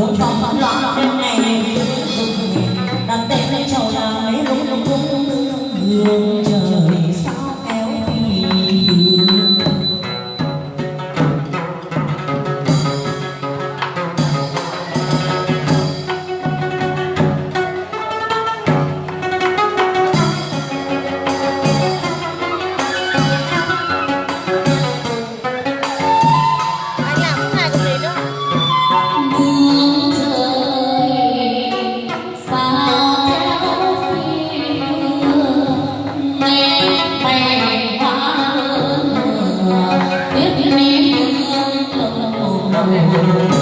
chỗ trò loạn đêm ngày, đặt tên cho là mấy lúc lúc lúc hương Amen.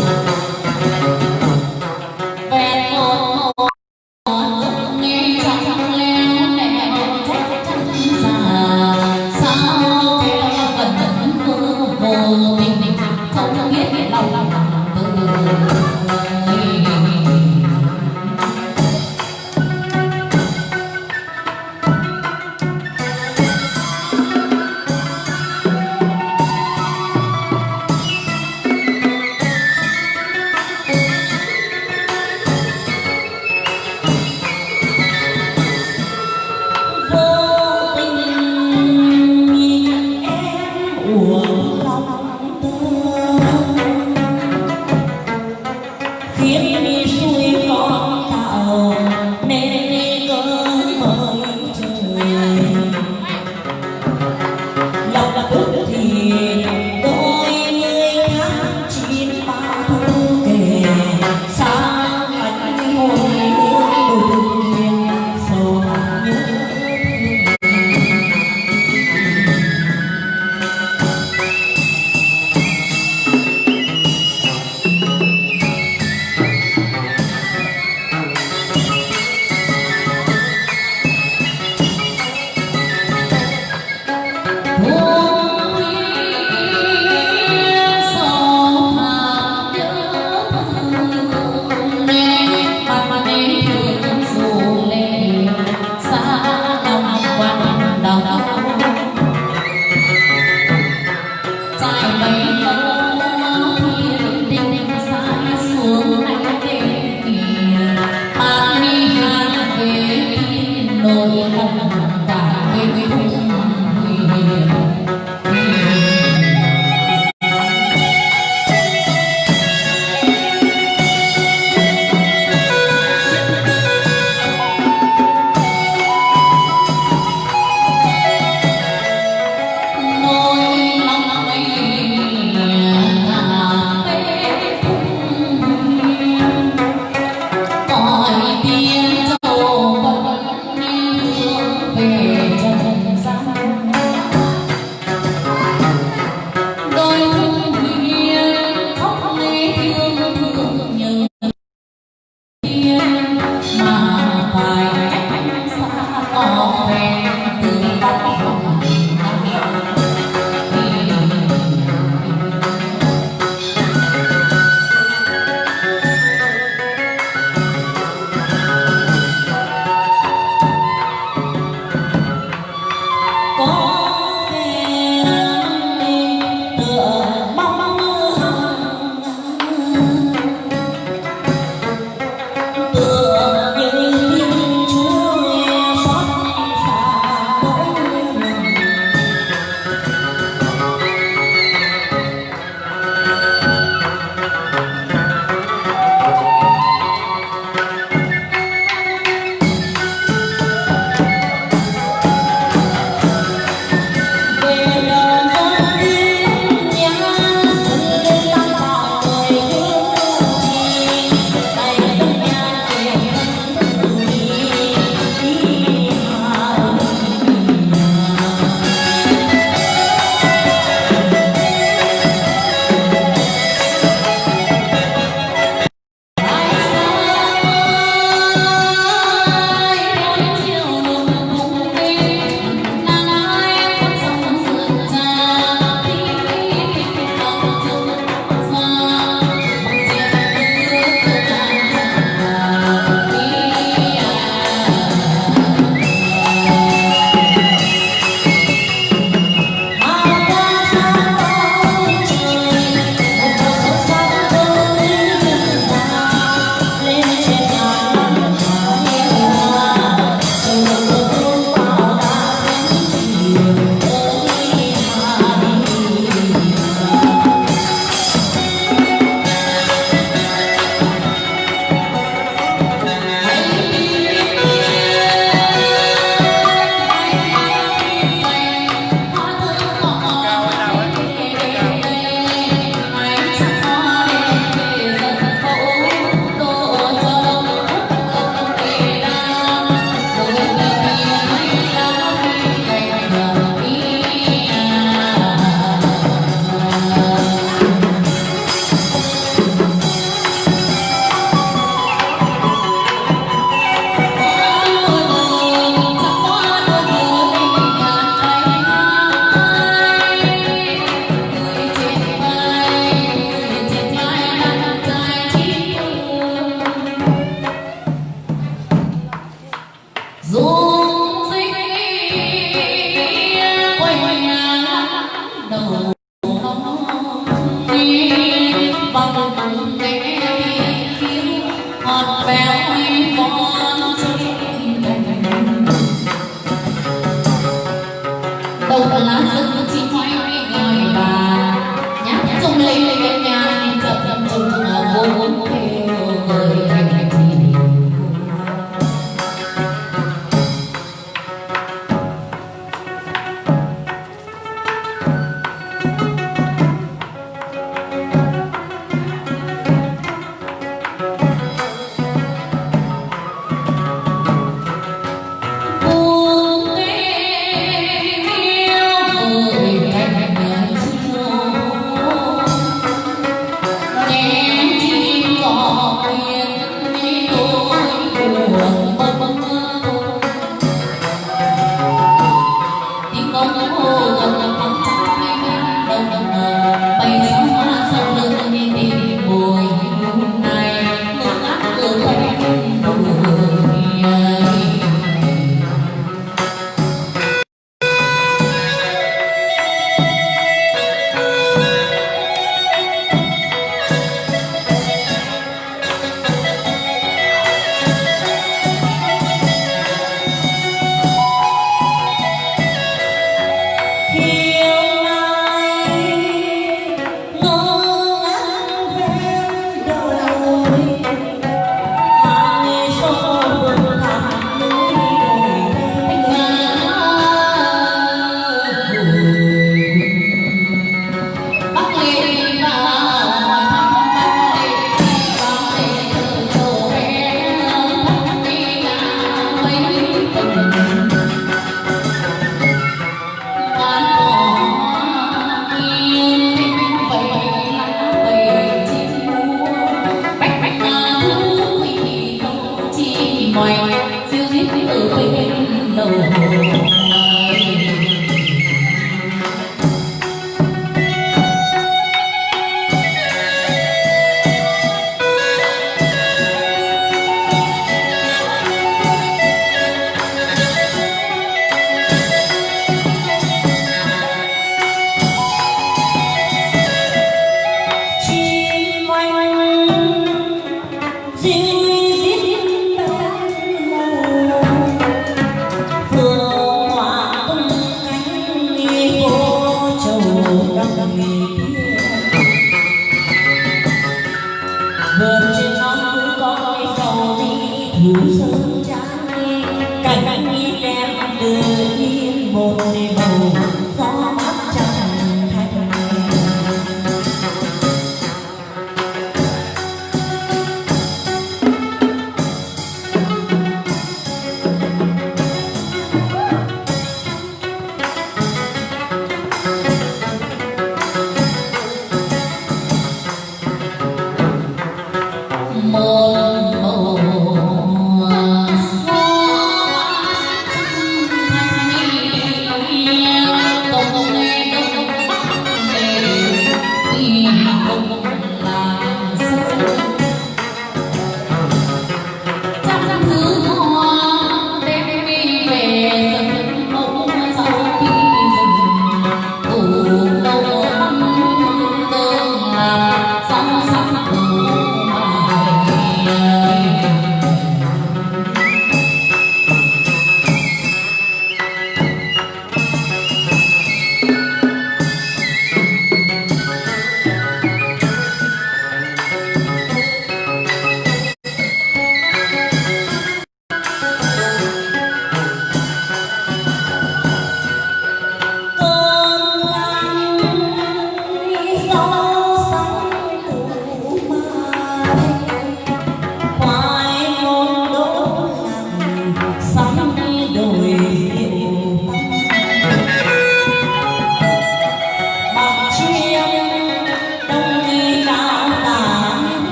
Sim.